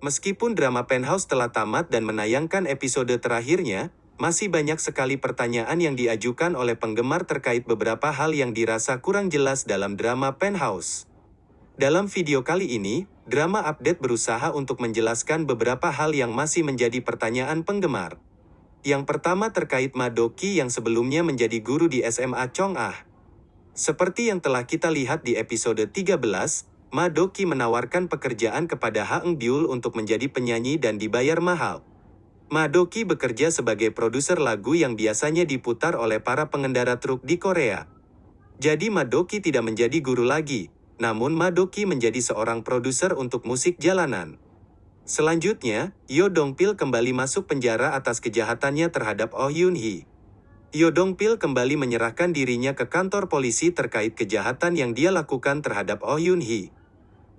Meskipun drama Penthouse telah tamat dan menayangkan episode terakhirnya, masih banyak sekali pertanyaan yang diajukan oleh penggemar terkait beberapa hal yang dirasa kurang jelas dalam drama Penthouse. Dalam video kali ini, Drama Update berusaha untuk menjelaskan beberapa hal yang masih menjadi pertanyaan penggemar. Yang pertama terkait Madoki yang sebelumnya menjadi guru di SMA Chong'ah. Seperti yang telah kita lihat di episode 13, Madoki menawarkan pekerjaan kepada Ha Eng Byul untuk menjadi penyanyi dan dibayar mahal. Madoki bekerja sebagai produser lagu yang biasanya diputar oleh para pengendara truk di Korea. Jadi Madoki tidak menjadi guru lagi, namun Madoki menjadi seorang produser untuk musik jalanan. Selanjutnya, Yo Dongpil kembali masuk penjara atas kejahatannya terhadap Oh Yun Hee. Yo Dongpil kembali menyerahkan dirinya ke kantor polisi terkait kejahatan yang dia lakukan terhadap Oh Yun Hee.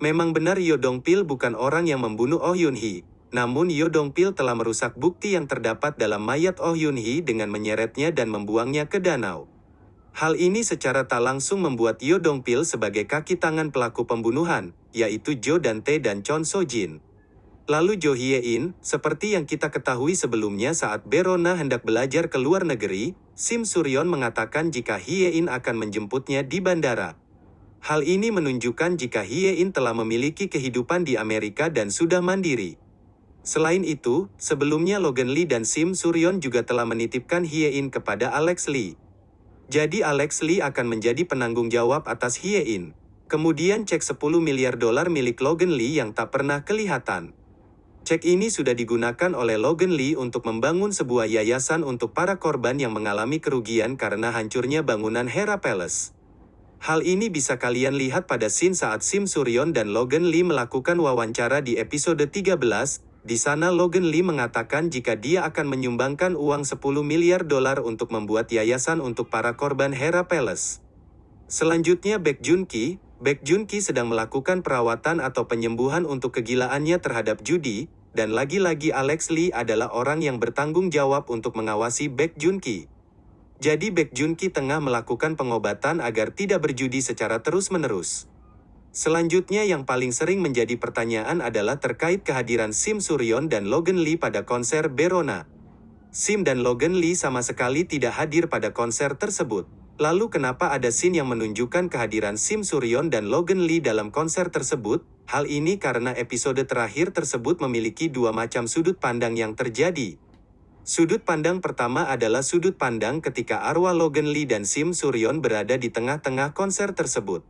Memang benar Yo Dongpil bukan orang yang membunuh Oh Yun Hee, namun Yo Dongpil telah merusak bukti yang terdapat dalam mayat Oh Yun Hee dengan menyeretnya dan membuangnya ke danau. Hal ini secara tak langsung membuat Yo Dongpil sebagai kaki tangan pelaku pembunuhan, yaitu Jo Dante dan Chon So Jin. Lalu Jo Hye In, seperti yang kita ketahui sebelumnya saat Berona hendak belajar ke luar negeri, Sim Suryon mengatakan jika Hye In akan menjemputnya di bandara. Hal ini menunjukkan jika Hye In telah memiliki kehidupan di Amerika dan sudah mandiri. Selain itu, sebelumnya Logan Lee dan Sim Suryon juga telah menitipkan Hye In kepada Alex Lee. Jadi Alex Lee akan menjadi penanggung jawab atas Hye In. Kemudian cek 10 miliar dolar milik Logan Lee yang tak pernah kelihatan. Cek ini sudah digunakan oleh Logan Lee untuk membangun sebuah yayasan untuk para korban yang mengalami kerugian karena hancurnya bangunan Hera Palace. Hal ini bisa kalian lihat pada scene saat Sim Suryon dan Logan Lee melakukan wawancara di episode 13, di sana Logan Lee mengatakan jika dia akan menyumbangkan uang 10 miliar dolar untuk membuat yayasan untuk para korban Hera Palace. Selanjutnya Baek Jun Ki, Baek Jun Ki sedang melakukan perawatan atau penyembuhan untuk kegilaannya terhadap judi, dan lagi-lagi Alex Lee adalah orang yang bertanggung jawab untuk mengawasi Baek Jun Ki. Jadi Baek Jun Ki tengah melakukan pengobatan agar tidak berjudi secara terus-menerus. Selanjutnya yang paling sering menjadi pertanyaan adalah terkait kehadiran Sim Suryon dan Logan Lee pada konser Berona. Sim dan Logan Lee sama sekali tidak hadir pada konser tersebut. Lalu kenapa ada scene yang menunjukkan kehadiran Sim Suryon dan Logan Lee dalam konser tersebut? Hal ini karena episode terakhir tersebut memiliki dua macam sudut pandang yang terjadi. Sudut pandang pertama adalah sudut pandang ketika arwah Logan Lee dan Sim Suryon berada di tengah-tengah konser tersebut.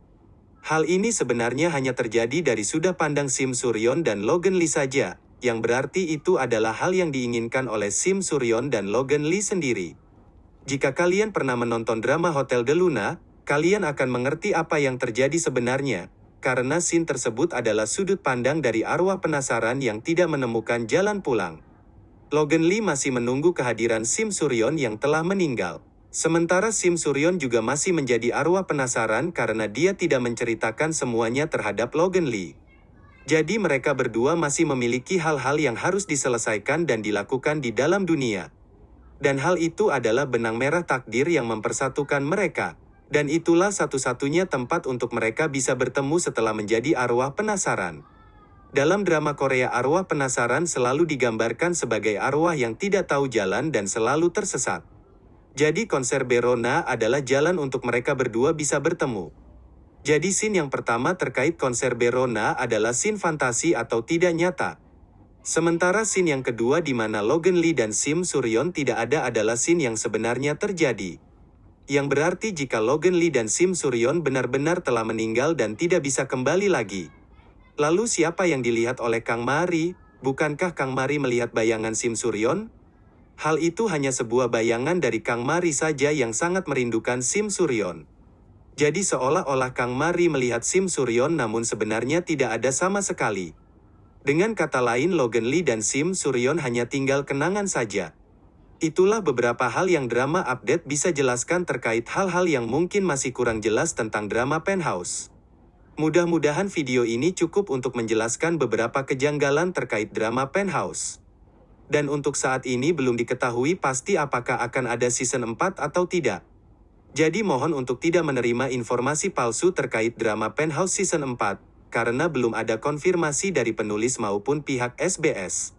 Hal ini sebenarnya hanya terjadi dari sudut pandang Sim Suryon dan Logan Lee saja, yang berarti itu adalah hal yang diinginkan oleh Sim Suryon dan Logan Lee sendiri. Jika kalian pernah menonton drama Hotel de Luna, kalian akan mengerti apa yang terjadi sebenarnya, karena scene tersebut adalah sudut pandang dari arwah penasaran yang tidak menemukan jalan pulang. Logan Lee masih menunggu kehadiran Sim Suryon yang telah meninggal. Sementara Sim Suryon juga masih menjadi arwah penasaran karena dia tidak menceritakan semuanya terhadap Logan Lee. Jadi mereka berdua masih memiliki hal-hal yang harus diselesaikan dan dilakukan di dalam dunia. Dan hal itu adalah benang merah takdir yang mempersatukan mereka. Dan itulah satu-satunya tempat untuk mereka bisa bertemu setelah menjadi arwah penasaran. Dalam drama Korea arwah penasaran selalu digambarkan sebagai arwah yang tidak tahu jalan dan selalu tersesat. Jadi konser Berona adalah jalan untuk mereka berdua bisa bertemu. Jadi scene yang pertama terkait konser Berona adalah scene fantasi atau tidak nyata. Sementara scene yang kedua di mana Logan Lee dan Sim Suryon tidak ada adalah scene yang sebenarnya terjadi. Yang berarti jika Logan Lee dan Sim Suryon benar-benar telah meninggal dan tidak bisa kembali lagi. Lalu siapa yang dilihat oleh Kang Mari? Bukankah Kang Mari melihat bayangan Sim Suryon? Hal itu hanya sebuah bayangan dari Kang Mari saja yang sangat merindukan Sim Suryon. Jadi seolah-olah Kang Mari melihat Sim Suryon namun sebenarnya tidak ada sama sekali. Dengan kata lain Logan Lee dan Sim Suryon hanya tinggal kenangan saja. Itulah beberapa hal yang drama update bisa jelaskan terkait hal-hal yang mungkin masih kurang jelas tentang drama Penthouse. Mudah-mudahan video ini cukup untuk menjelaskan beberapa kejanggalan terkait drama Penthouse. Dan untuk saat ini belum diketahui pasti apakah akan ada season 4 atau tidak. Jadi mohon untuk tidak menerima informasi palsu terkait drama Penthouse season 4. karena belum ada konfirmasi dari penulis maupun pihak SBS.